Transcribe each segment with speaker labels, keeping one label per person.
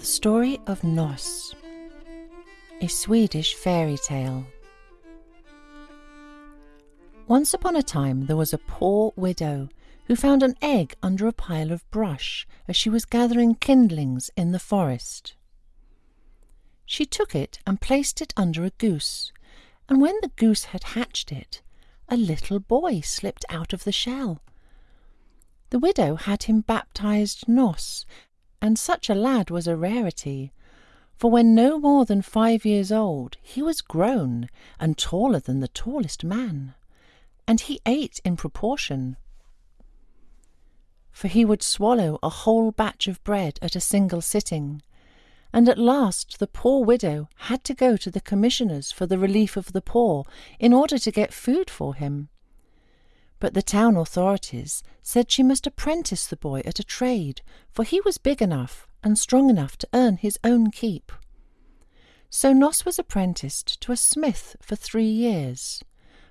Speaker 1: The Story of Nos, a Swedish fairy tale. Once upon a time there was a poor widow who found an egg under a pile of brush as she was gathering kindlings in the forest. She took it and placed it under a goose, and when the goose had hatched it, a little boy slipped out of the shell. The widow had him baptized Nos, and such a lad was a rarity, for when no more than five years old he was grown and taller than the tallest man, and he ate in proportion. For he would swallow a whole batch of bread at a single sitting, and at last the poor widow had to go to the commissioners for the relief of the poor in order to get food for him. But the town authorities said she must apprentice the boy at a trade, for he was big enough and strong enough to earn his own keep. So Nos was apprenticed to a smith for three years.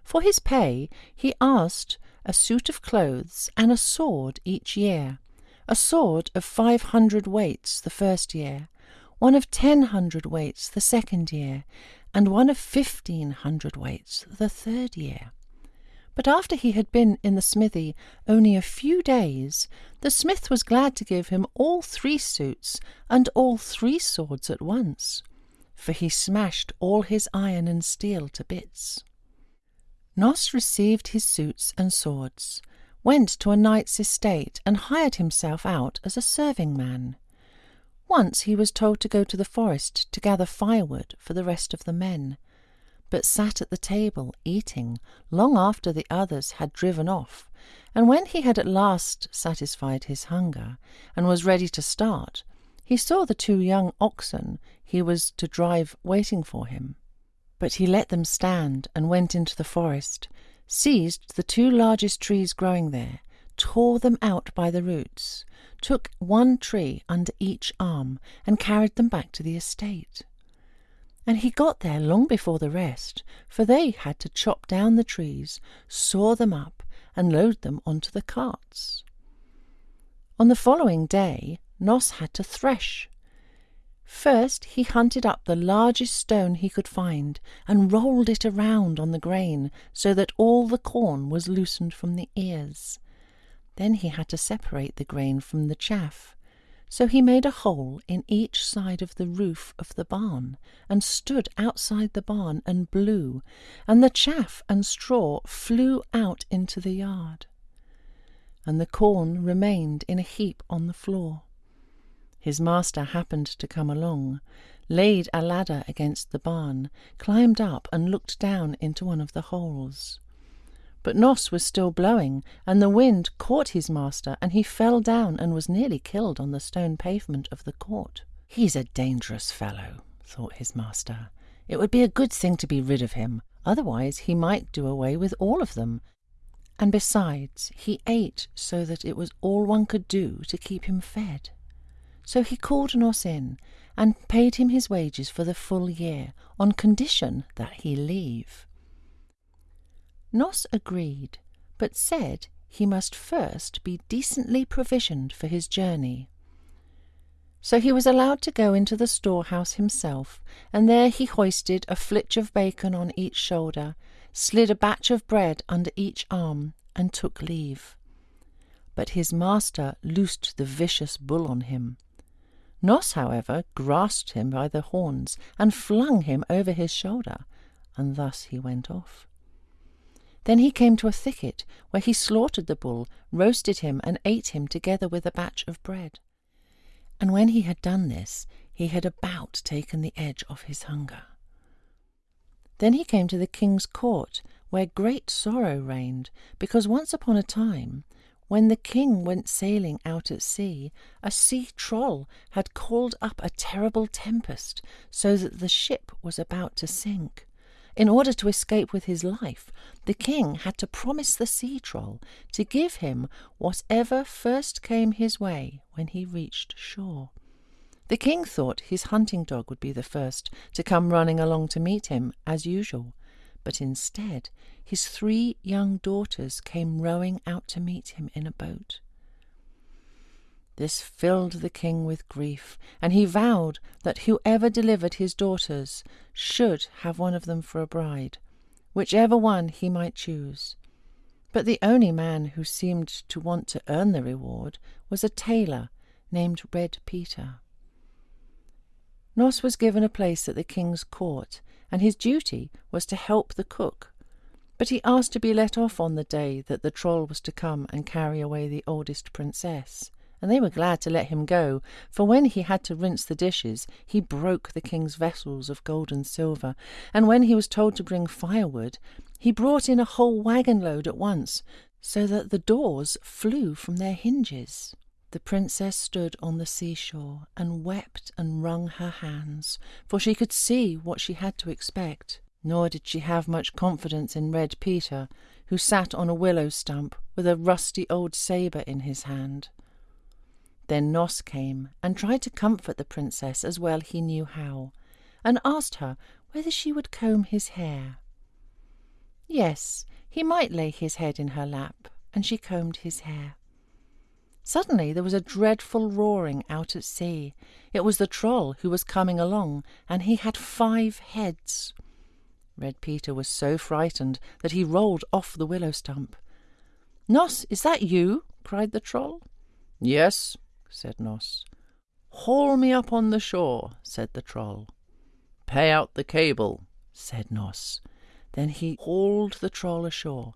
Speaker 1: For his pay, he asked a suit of clothes and a sword each year, a sword of five hundred weights the first year, one of ten hundred weights the second year, and one of fifteen hundred weights the third year. But after he had been in the smithy only a few days, the smith was glad to give him all three suits and all three swords at once, for he smashed all his iron and steel to bits. Nos received his suits and swords, went to a knight's estate, and hired himself out as a serving man. Once he was told to go to the forest to gather firewood for the rest of the men but sat at the table eating long after the others had driven off, and when he had at last satisfied his hunger and was ready to start, he saw the two young oxen he was to drive waiting for him. But he let them stand and went into the forest, seized the two largest trees growing there, tore them out by the roots, took one tree under each arm, and carried them back to the estate and he got there long before the rest, for they had to chop down the trees, saw them up, and load them onto the carts. On the following day, Nos had to thresh. First he hunted up the largest stone he could find and rolled it around on the grain so that all the corn was loosened from the ears. Then he had to separate the grain from the chaff. So he made a hole in each side of the roof of the barn, and stood outside the barn and blew, and the chaff and straw flew out into the yard. And the corn remained in a heap on the floor. His master happened to come along, laid a ladder against the barn, climbed up and looked down into one of the holes. But Nos was still blowing, and the wind caught his master, and he fell down and was nearly killed on the stone pavement of the court. He's a dangerous fellow, thought his master. It would be a good thing to be rid of him, otherwise he might do away with all of them. And besides, he ate so that it was all one could do to keep him fed. So he called Nos in and paid him his wages for the full year, on condition that he leave. Nos agreed, but said he must first be decently provisioned for his journey. So he was allowed to go into the storehouse himself, and there he hoisted a flitch of bacon on each shoulder, slid a batch of bread under each arm, and took leave. But his master loosed the vicious bull on him. Nos, however, grasped him by the horns and flung him over his shoulder, and thus he went off. Then he came to a thicket, where he slaughtered the bull, roasted him, and ate him together with a batch of bread. And when he had done this, he had about taken the edge off his hunger. Then he came to the king's court, where great sorrow reigned, because once upon a time, when the king went sailing out at sea, a sea troll had called up a terrible tempest, so that the ship was about to sink. In order to escape with his life, the king had to promise the sea troll to give him whatever first came his way when he reached shore. The king thought his hunting dog would be the first to come running along to meet him, as usual, but instead his three young daughters came rowing out to meet him in a boat. This filled the king with grief, and he vowed that whoever delivered his daughters should have one of them for a bride, whichever one he might choose. But the only man who seemed to want to earn the reward was a tailor named Red Peter. Nos was given a place at the king's court, and his duty was to help the cook. But he asked to be let off on the day that the troll was to come and carry away the oldest princess and they were glad to let him go, for when he had to rinse the dishes, he broke the king's vessels of gold and silver, and when he was told to bring firewood, he brought in a whole wagon load at once, so that the doors flew from their hinges. The princess stood on the seashore and wept and wrung her hands, for she could see what she had to expect. Nor did she have much confidence in Red Peter, who sat on a willow stump with a rusty old sabre in his hand. Then Nos came and tried to comfort the princess as well he knew how, and asked her whether she would comb his hair. Yes, he might lay his head in her lap, and she combed his hair. Suddenly there was a dreadful roaring out at sea. It was the troll who was coming along, and he had five heads. Red Peter was so frightened that he rolled off the willow stump. Nos, is that you? cried the troll.
Speaker 2: Yes, said Nos. Haul me up on the shore, said the Troll. Pay out the cable, said Nos.
Speaker 1: Then he hauled the Troll ashore,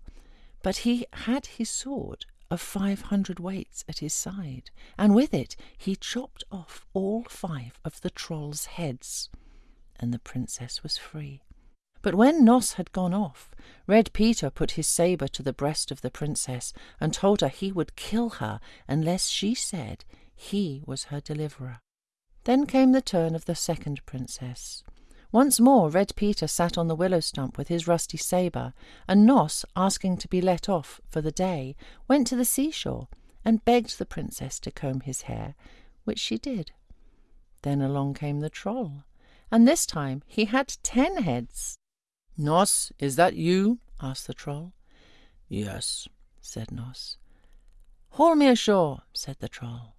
Speaker 1: but he had his sword of five hundred weights at his side, and with it he chopped off all five of the Troll's heads, and the princess was free. But when Nos had gone off, Red Peter put his sabre to the breast of the princess and told her he would kill her unless she said he was her deliverer. Then came the turn of the second princess. Once more Red Peter sat on the willow stump with his rusty sabre, and Nos, asking to be let off for the day, went to the seashore and begged the princess to comb his hair, which she did. Then along came the troll, and this time he had ten heads.
Speaker 2: Nos, is that you?
Speaker 1: asked the troll.
Speaker 2: Yes, said Nos.
Speaker 1: Haul me ashore, said the troll.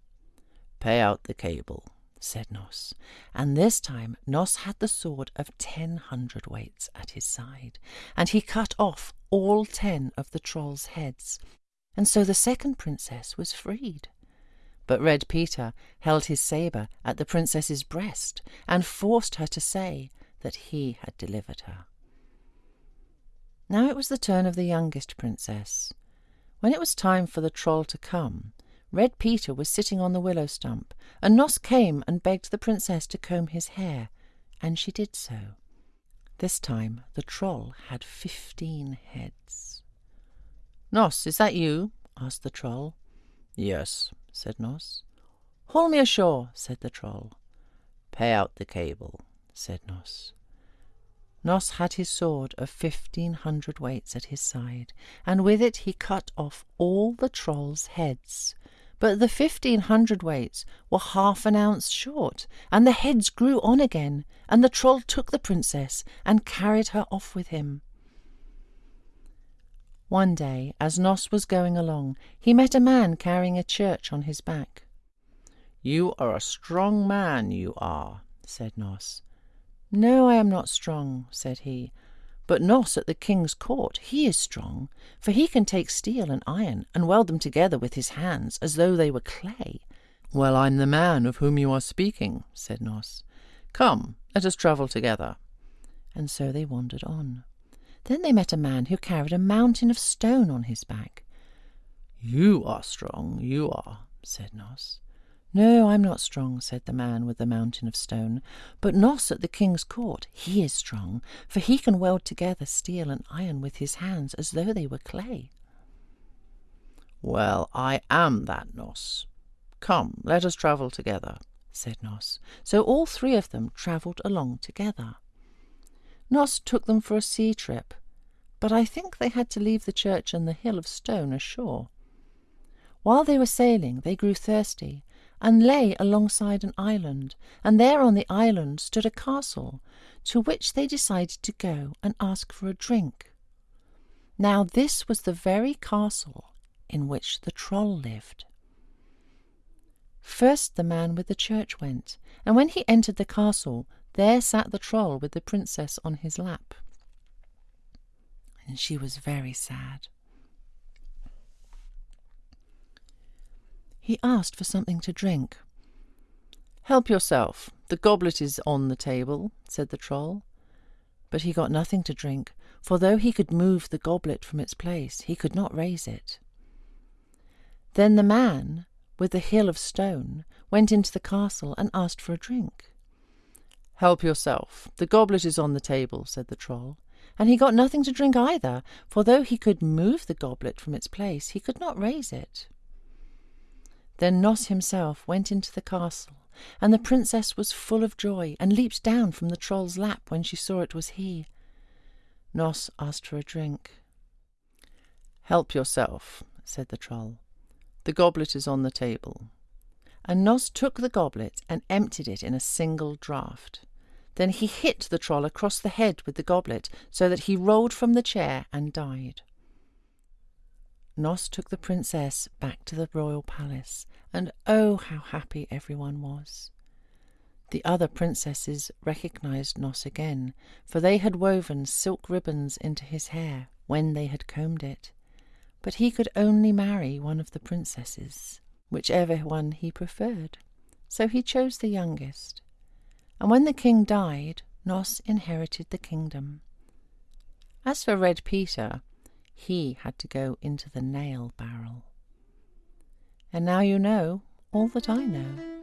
Speaker 2: Pay out the cable,
Speaker 1: said Nos, and this time Nos had the sword of ten hundredweights at his side, and he cut off all ten of the troll's heads, and so the second princess was freed. But Red Peter held his sabre at the princess's breast and forced her to say that he had delivered her. Now it was the turn of the youngest princess. When it was time for the troll to come, Red Peter was sitting on the willow stump, and Nos came and begged the princess to comb his hair, and she did so. This time the troll had fifteen heads.
Speaker 2: Nos, is that you? asked the troll.
Speaker 1: Yes, said Nos. Haul me ashore, said the troll.
Speaker 2: Pay out the cable, said
Speaker 1: Nos. Nos had his sword of fifteen hundred weights at his side, and with it he cut off all the troll's heads, but the fifteen hundred weights were half an ounce short, and the heads grew on again, and the troll took the princess and carried her off with him. One day, as Nos was going along, he met a man carrying a church on his back.
Speaker 2: You are a strong man, you are, said Nos.
Speaker 1: No, I am not strong, said he, but Nos at the king's court, he is strong, for he can take steel and iron and weld them together with his hands as though they were clay.
Speaker 2: Well, I'm the man of whom you are speaking, said Nos. Come, let us travel together.
Speaker 1: And so they wandered on. Then they met a man who carried a mountain of stone on his back.
Speaker 2: You are strong, you are, said Nos.
Speaker 1: No, I'm not strong, said the man with the mountain of stone. But Nos at the king's court, he is strong, for he can weld together steel and iron with his hands as though they were clay.
Speaker 2: Well, I am that Nos. Come, let us travel together, said Nos.
Speaker 1: So all three of them travelled along together. Nos took them for a sea trip, but I think they had to leave the church and the hill of stone ashore. While they were sailing, they grew thirsty, and lay alongside an island, and there on the island stood a castle, to which they decided to go and ask for a drink. Now this was the very castle in which the troll lived. First the man with the church went, and when he entered the castle, there sat the Troll with the princess on his lap. And she was very sad. He asked for something to drink.
Speaker 2: Help yourself. The goblet is on the table, said the Troll.
Speaker 1: But he got nothing to drink, for though he could move the goblet from its place, he could not raise it. Then the man, with the hill of stone, went into the castle and asked for a drink.
Speaker 2: Help yourself. The goblet is on the table, said the Troll.
Speaker 1: And he got nothing to drink either, for though he could move the goblet from its place, he could not raise it. Then Nos himself went into the castle, and the princess was full of joy, and leaped down from the Troll's lap when she saw it was he. Nos asked for a drink.
Speaker 2: Help yourself, said the Troll. The goblet is on the table.
Speaker 1: And Nos took the goblet and emptied it in a single draught. Then he hit the troll across the head with the goblet, so that he rolled from the chair and died. Nos took the princess back to the royal palace, and oh, how happy everyone was. The other princesses recognized Nos again, for they had woven silk ribbons into his hair when they had combed it but he could only marry one of the princesses, whichever one he preferred. So he chose the youngest. And when the king died, Nos inherited the kingdom. As for Red Peter, he had to go into the nail barrel. And now you know all that I know.